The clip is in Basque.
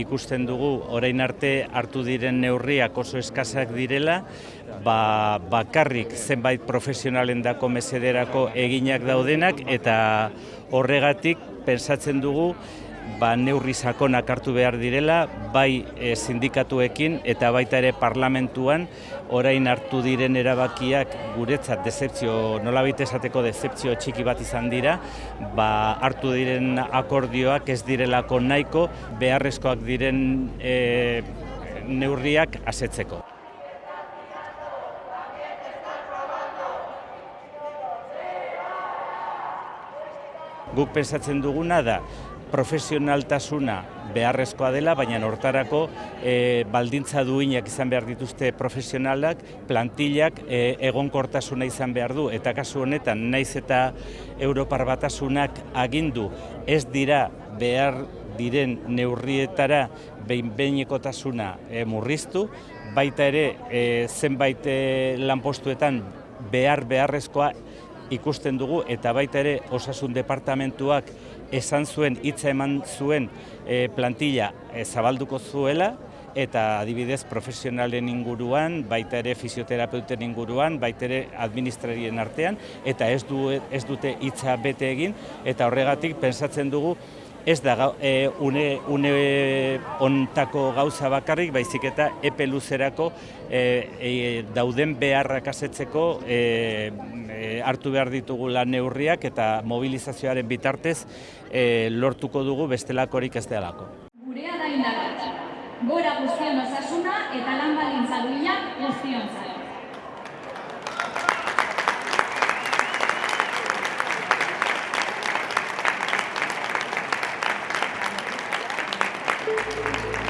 ikusten dugu orain arte hartu diren neurriak oso eskasak direla, ba, bakarrik zenbait profesionalen dako mesederako eginak daudenak eta horregatik pensatzen dugu ba, neurri sakonak hartu behar direla, bai e, sindikatuekin eta baita ere parlamentuan orain hartu diren erabakiak guretzat decepzio, nolabait esateko decepzio txiki bat izan dira, ba, hartu diren akordioak ez direlako nahiko beharrezkoak diren e, neurriak asetzeko. Guk pensatzen duguna da, profesionaltasuna beharrezkoa dela, baina hortarako e, baldintza duinak izan behar dituzte profesionalak, plantillak e, egonkortasuna izan behar du, eta kasu honetan naiz eta Europar batasunak agindu ez dira behar diren neurrietara behin-behinekotasuna e, murriztu, baita ere e, zenbait lanpostuetan behar beharrezkoa ikusten dugu eta baita ere osasun departamentuak esan zuen hitza eman zuen e, plantilla e, zabalduko zuela eta adibidez profesionalen inguruan, baita ere fisioterapeuten inguruan, baita ere administrarien artean eta ez, du, ez dute hitza bete egin eta horregatik pensatzen dugu ez da e, une, une ontako gauza bakarrik, baizik eta epe luzerako e, e, dauden beharrak asetzeko e, e, hartu behar ditugu neurriak eta mobilizazioaren bitartez e, lortuko dugu bestelakorik ez delako. Gurea da indarra, gora guztion osasuna eta lan balintza duinak guztion あ!